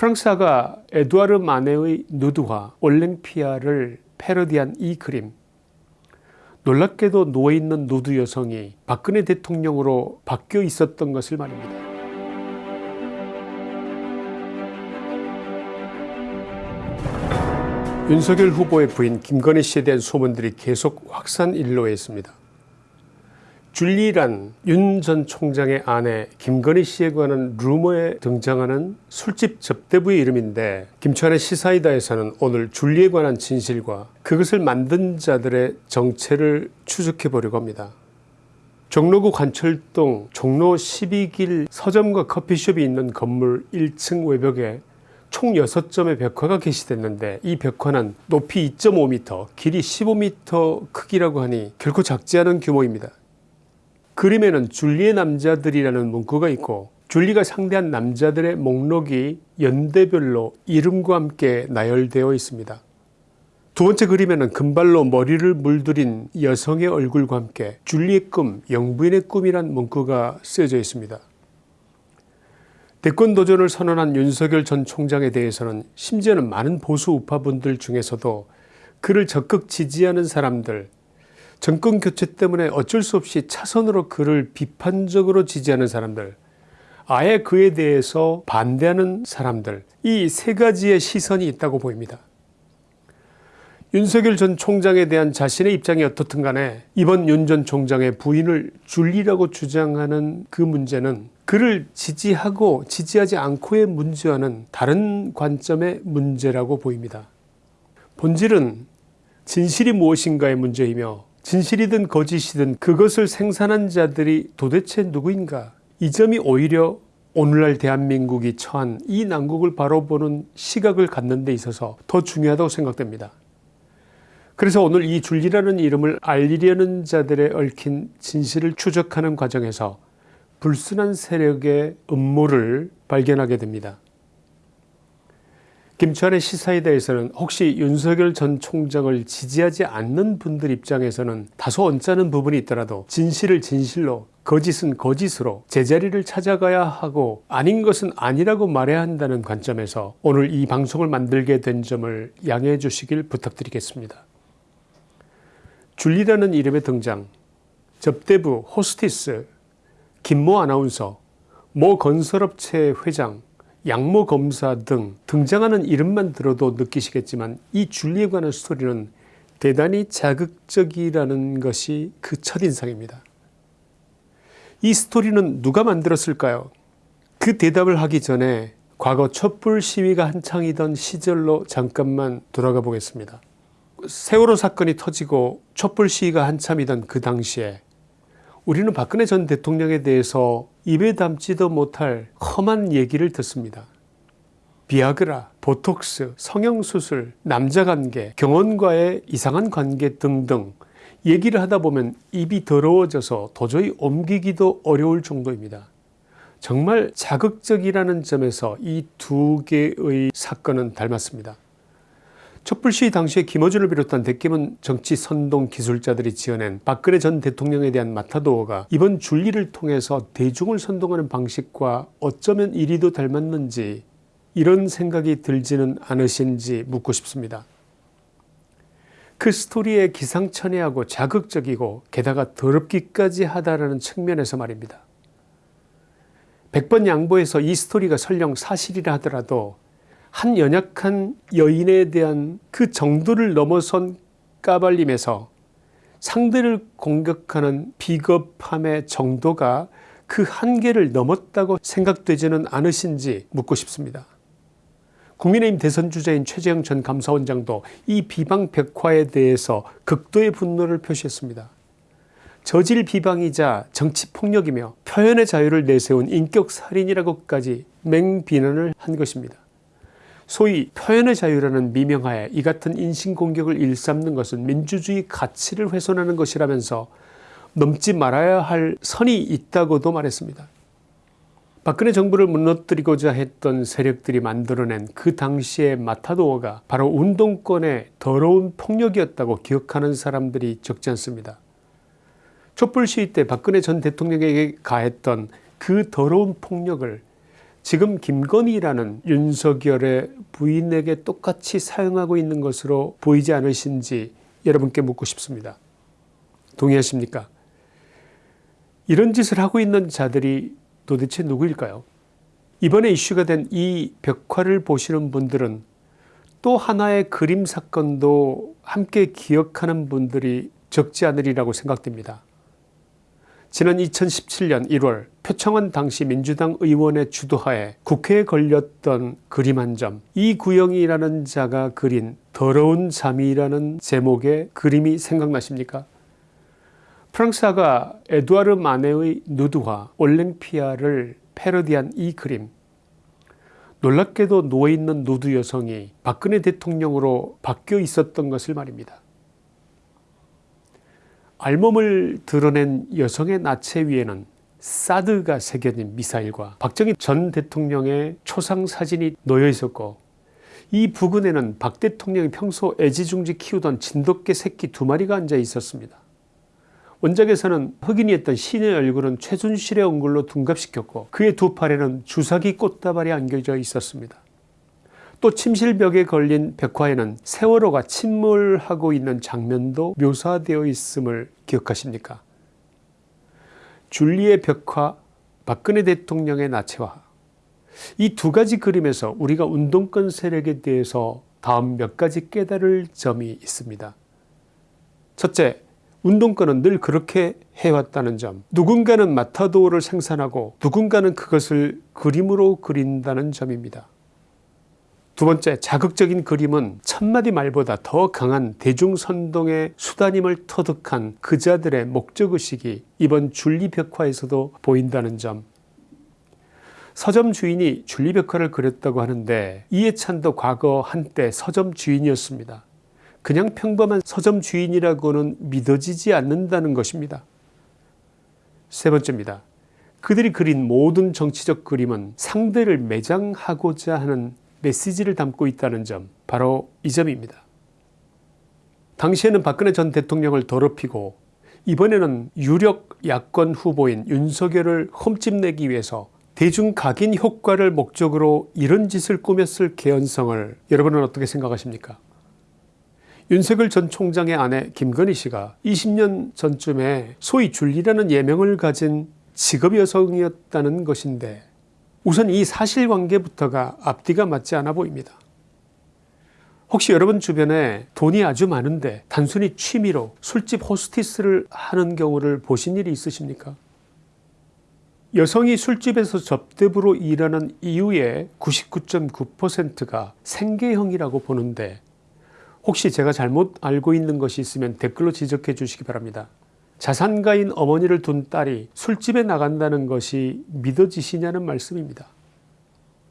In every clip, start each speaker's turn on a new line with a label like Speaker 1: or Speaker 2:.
Speaker 1: 프랑스 화가 에두아르 마네의 누드화 올랭피아를 패러디한 이 그림 놀랍게도 누워있는 누드 여성이 박근혜 대통령으로 바뀌어 있었던 것을 말입니다. 윤석열 후보의 부인 김건희 씨에 대한 소문들이 계속 확산 일로에 있습니다. 줄리란 윤 전 총장의 아내 김건희 씨에 관한 루머에 등장하는 술집 접대부의 이름인데 김치환의 시사이다에서는 오늘 줄리에 관한 진실과 그것을 만든 자들의 정체를 추적해 보려고 합니다. 종로구 관철동 종로 12길 서점과 커피숍이 있는 건물 1층 외벽에 총 6점의 벽화가 게시됐는데 이 벽화는 높이 2.5m 길이 15m 크기라고 하니 결코 작지 않은 규모입니다. 그림에는 줄리의 남자들이라는 문구가 있고 줄리가 상대한 남자들의 목록이 연대별로 이름과 함께 나열되어 있습니다. 두 번째 그림에는 금발로 머리를 물들인 여성의 얼굴과 함께 줄리의 꿈, 영부인의 꿈이란 문구가 쓰여져 있습니다. 대권 도전을 선언한 윤석열 전 총장에 대해서는 심지어는 많은 보수 우파분들 중에서도 그를 적극 지지하는 사람들 정권 교체 때문에 어쩔 수 없이 차선으로 그를 비판적으로 지지하는 사람들 아예 그에 대해서 반대하는 사람들 이 세 가지의 시선이 있다고 보입니다. 윤석열 전 총장에 대한 자신의 입장이 어떻든 간에 이번 윤 전 총장의 부인을 줄리라고 주장하는 그 문제는 그를 지지하고 지지하지 않고의 문제와는 다른 관점의 문제라고 보입니다. 본질은 진실이 무엇인가의 문제이며 진실이든 거짓이든 그것을 생산한 자들이 도대체 누구인가 이 점이 오히려 오늘날 대한민국이 처한 이 난국을 바라보는 시각을 갖는 데 있어서 더 중요하다고 생각됩니다. 그래서 오늘 이 줄리라는 이름을 알리려는 자들의 얽힌 진실을 추적하는 과정에서 불순한 세력의 음모를 발견하게 됩니다. 김치환의 시사에 대해서는 혹시 윤석열 전 총장을 지지하지 않는 분들 입장에서는 다소 언짢은 부분이 있더라도 진실을 진실로 거짓은 거짓으로 제자리를 찾아가야 하고 아닌 것은 아니라고 말해야 한다는 관점에서 오늘 이 방송을 만들게 된 점을 양해해 주시길 부탁드리겠습니다. 줄리라는 이름의 등장 접대부 호스티스 김모 아나운서 모 건설업체 회장 양모 검사 등 등장하는 이름만 들어도 느끼시겠지만 이 줄리에 관한 스토리는 대단히 자극적이라는 것이 그 첫인상입니다. 이 스토리는 누가 만들었을까요? 그 대답을 하기 전에 과거 촛불 시위가 한창이던 시절로 잠깐만 돌아가 보겠습니다. 세월호 사건이 터지고 촛불 시위가 한참이던 그 당시에 우리는 박근혜 전 대통령에 대해서 입에 담지도 못할 험한 얘기를 듣습니다. 비아그라, 보톡스, 성형수술, 남자관계, 경원과의 이상한 관계 등등 얘기를 하다 보면 입이 더러워져서 도저히 옮기기도 어려울 정도입니다. 정말 자극적이라는 점에서 이 두 개의 사건은 닮았습니다. 촛불 시위 당시에 김어준을 비롯한 대규모 정치 선동 기술자들이 지어낸 박근혜 전 대통령에 대한 마타도어가 이번 줄리를 통해서 대중을 선동하는 방식과 어쩌면 이리도 닮았는지 이런 생각이 들지는 않으신지 묻고 싶습니다. 그 스토리에 기상천외하고 자극적이고 게다가 더럽기까지 하다라는 측면에서 말입니다. 100번 양보해서 이 스토리가 설령 사실이라 하더라도 한 연약한 여인에 대한 그 정도를 넘어선 까발림에서 상대를 공격하는 비겁함의 정도가 그 한계를 넘었다고 생각되지는 않으신지 묻고 싶습니다. 국민의힘 대선 주자인 최재형 전 감사원장도 이 비방 백화에 대해서 극도의 분노를 표시했습니다. 저질 비방이자 정치폭력이며 표현의 자유를 내세운 인격살인이라고까지 맹비난을 한 것입니다. 소위 표현의 자유라는 미명하에 이 같은 인신공격을 일삼는 것은 민주주의 가치를 훼손하는 것이라면서 넘지 말아야 할 선이 있다고도 말했습니다. 박근혜 정부를 무너뜨리고자 했던 세력들이 만들어낸 그 당시의 마타도어가 바로 운동권의 더러운 폭력이었다고 기억하는 사람들이 적지 않습니다. 촛불 시위 때 박근혜 전 대통령에게 가했던 그 더러운 폭력을 지금 김건희라는 윤석열의 부인에게 똑같이 사용하고 있는 것으로 보이지 않으신지 여러분께 묻고 싶습니다. 동의하십니까? 이런 짓을 하고 있는 자들이 도대체 누구일까요? 이번에 이슈가 된 이 벽화를 보시는 분들은 또 하나의 그림 사건도 함께 기억하는 분들이 적지 않으리라고 생각됩니다. 지난 2017년 1월 표창원 당시 민주당 의원의 주도하에 국회에 걸렸던 그림 한 점, 이구영이라는 자가 그린 더러운 잠이라는 제목의 그림이 생각나십니까? 프랑스화가 에두아르 마네의 누드화 올랭피아를 패러디한 이 그림 놀랍게도 누워있는 누드 여성이 박근혜 대통령으로 바뀌어 있었던 것을 말입니다. 알몸을 드러낸 여성의 나체 위에는 사드가 새겨진 미사일과 박정희 전 대통령의 초상 사진이 놓여 있었고 이 부근에는 박 대통령이 평소 애지중지 키우던 진돗개 새끼 두 마리가 앉아 있었습니다. 원작에서는 흑인이었던 신의 얼굴은 최순실의 얼굴로 둔갑시켰고 그의 두 팔에는 주사기 꽃다발이 안겨져 있었습니다. 또 침실벽에 걸린 벽화에는 세월호가 침몰하고 있는 장면도 묘사되어 있음을 기억하십니까? 줄리의 벽화, 박근혜 대통령의 나체화 이 두 가지 그림에서 우리가 운동권 세력에 대해서 다음 몇 가지 깨달을 점이 있습니다. 첫째, 운동권은 늘 그렇게 해왔다는 점 누군가는 마타도를 생산하고 누군가는 그것을 그림으로 그린다는 점입니다. 두 번째 자극적인 그림은 천마디 말보다 더 강한 대중선동의 수단임을 터득한 그자들의 목적의식이 이번 줄리벽화에서도 보인다는 점 서점 주인이 줄리벽화를 그렸다고 하는데 이해찬도 과거 한때 서점 주인이었습니다. 그냥 평범한 서점 주인이라고는 믿어지지 않는다는 것입니다. 세 번째입니다. 그들이 그린 모든 정치적 그림은 상대를 매장하고자 하는 메시지를 담고 있다는 점 바로 이 점입니다. 당시에는 박근혜 전 대통령을 더럽히고 이번에는 유력 야권 후보인 윤석열을 흠집내기 위해서 대중 각인 효과를 목적으로 이런 짓을 꾸몄을 개연성을 여러분은 어떻게 생각하십니까 윤석열 전 총장의 아내 김건희 씨가 20년 전쯤에 소위 줄리라는 예명을 가진 직업 여성이었다는 것인데 우선 이 사실관계부터가 앞뒤가 맞지 않아 보입니다. 혹시 여러분 주변에 돈이 아주 많은데 단순히 취미로 술집 호스티스를 하는 경우를 보신 일이 있으십니까 여성이 술집에서 접대부로 일하는 이유의 99.9%가 생계형이라고 보는데 혹시 제가 잘못 알고 있는 것이 있으면 댓글로 지적해 주시기 바랍니다. 자산가인 어머니를 둔 딸이 술집에 나간다는 것이 믿어지시냐는 말씀입니다.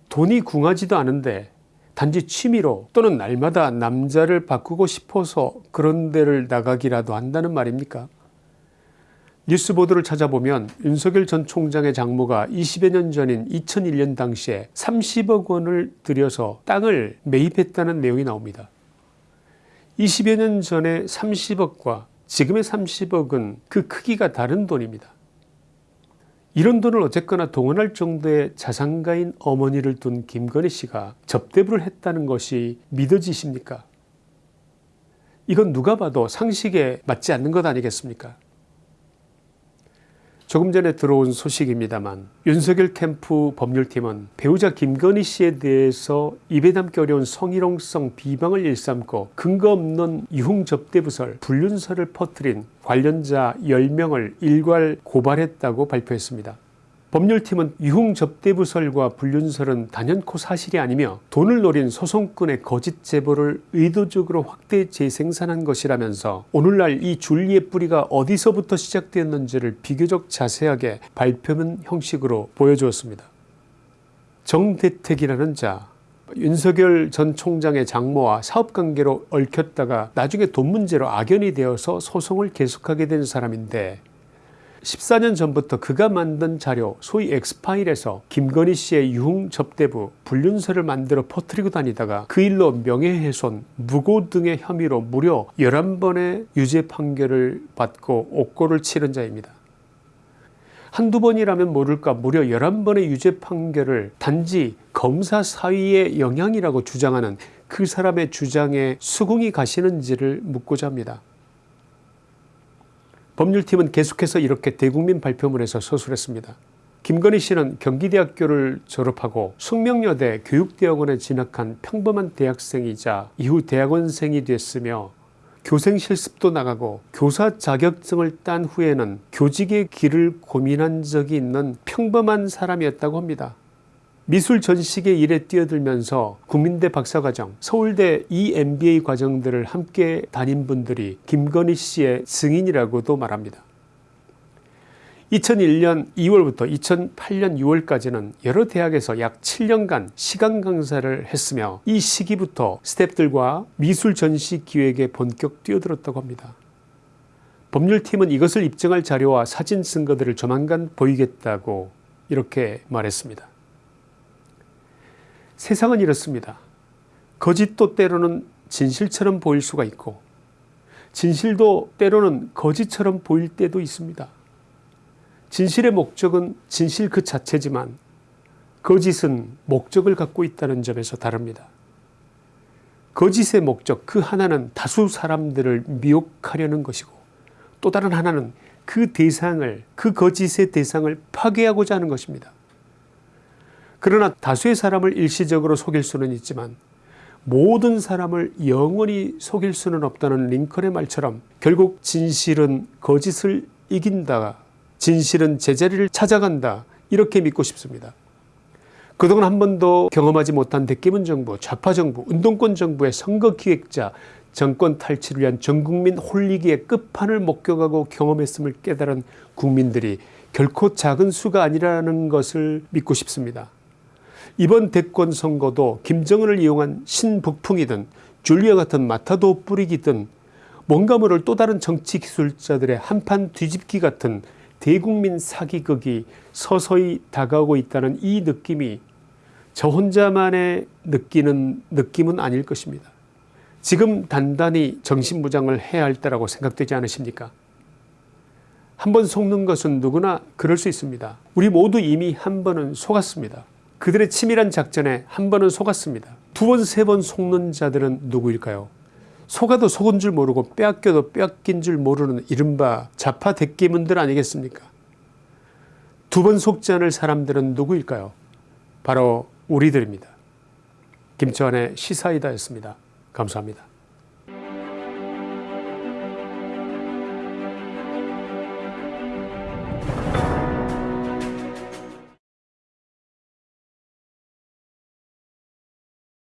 Speaker 1: 돈이 궁하지도 않은데 단지 취미로 또는 날마다 남자를 바꾸고 싶어서 그런 데를 나가기라도 한다는 말입니까 뉴스 보도를 찾아보면 윤석열 전 총장의 장모가 20여 년 전인 2001년 당시에 30억 원을 들여서 땅을 매입했다는 내용이 나옵니다. 20여 년 전에 30억과 지금의 30억은 그 크기가 다른 돈입니다. 이런 돈을 어쨌거나 동원할 정도의 자산가인 어머니를 둔 김건희 씨가 접대부를 했다는 것이 믿어지십니까 이건 누가 봐도 상식에 맞지 않는 것 아니겠습니까 조금 전에 들어온 소식입니다만 윤석열 캠프 법률팀은 배우자 김건희 씨에 대해서 입에 담기 어려운 성희롱성 비방을 일삼고 근거 없는 유흥접대부설 불륜설을 퍼뜨린 관련자 10명을 일괄 고발했다고 발표했습니다. 법률팀은 유흥 접대부설과 불륜설은 단연코 사실이 아니며 돈을 노린 소송권의 거짓 제보를 의도적으로 확대 재생산한 것이라면서 오늘날 이 줄리의 뿌리가 어디서부터 시작되었는지를 비교적 자세하게 발표문 형식으로 보여주었습니다. 정대택이라는 자 윤석열 전 총장의 장모와 사업관계로 얽혔다가 나중에 돈 문제로 악연이 되어서 소송을 계속하게 된 사람인데 14년 전부터 그가 만든 자료 소위 엑스파일에서 김건희 씨의 유흥 접대부 불륜설을 만들어 퍼뜨리고 다니다가 그 일로 명예훼손 무고 등의 혐의로 무려 11번의 유죄 판결을 받고 옥고를 치른 자입니다. 한두 번이라면 모를까 무려 11번의 유죄 판결을 단지 검사 사위의 영향이라고 주장하는 그 사람의 주장에 수긍이 가시는지를 묻고자 합니다. 법률팀은 계속해서 이렇게 대국민 발표문에서 서술했습니다. 김건희 씨는 경기대학교를 졸업하고 숙명여대 교육대학원에 진학한 평범한 대학생이자 이후 대학원생이 됐으며 교생 실습도 나가고 교사 자격증을 딴 후에는 교직의 길을 고민한 적이 있는 평범한 사람이었다고 합니다. 미술 전시계 일에 뛰어들면서 국민대 박사과정, 서울대 EMBA 과정들을 함께 다닌 분들이 김건희 씨의 증인이라고도 말합니다. 2001년 2월부터 2008년 6월까지는 여러 대학에서 약 7년간 시간 강사를 했으며 이 시기부터 스탭들과 미술 전시 기획에 본격 뛰어들었다고 합니다. 법률팀은 이것을 입증할 자료와 사진 증거들을 조만간 보이겠다고 이렇게 말했습니다. 세상은 이렇습니다. 거짓도 때로는 진실처럼 보일 수가 있고 진실도 때로는 거짓처럼 보일 때도 있습니다. 진실의 목적은 진실 그 자체지만 거짓은 목적을 갖고 있다는 점에서 다릅니다. 거짓의 목적 그 하나는 다수 사람들을 미혹하려는 것이고 또 다른 하나는 그 대상을 그 거짓의 대상을 파괴하고자 하는 것입니다. 그러나 다수의 사람을 일시적으로 속일 수는 있지만 모든 사람을 영원히 속일 수는 없다는 링컨의 말처럼 결국 진실은 거짓을 이긴다 진실은 제자리를 찾아간다 이렇게 믿고 싶습니다. 그동안 한 번도 경험하지 못한 대깨문 정부, 좌파 정부, 운동권 정부의 선거 기획자, 정권 탈취를 위한 전국민 홀리기의 끝판을 목격하고 경험했음을 깨달은 국민들이 결코 작은 수가 아니라는 것을 믿고 싶습니다. 이번 대권 선거도 김정은을 이용한 신북풍이든 줄리아 같은 마타도 뿌리기든 뭔가 모를 또 다른 정치 기술자들의 한판 뒤집기 같은 대국민 사기극이 서서히 다가오고 있다는 이 느낌이 저 혼자만의 느끼는 느낌은 아닐 것입니다. 지금 단단히 정신무장을 해야 할 때라고 생각되지 않으십니까? 한 번 속는 것은 누구나 그럴 수 있습니다. 우리 모두 이미 한 번은 속았습니다. 그들의 치밀한 작전에 한 번은 속았습니다. 두 번, 세 번 속는 자들은 누구일까요? 속아도 속은 줄 모르고 빼앗겨도 빼앗긴 줄 모르는 이른바 자파 대깨문들 아니겠습니까? 두 번 속지 않을 사람들은 누구일까요? 바로 우리들입니다. 김치환의 시사이다였습니다. 감사합니다.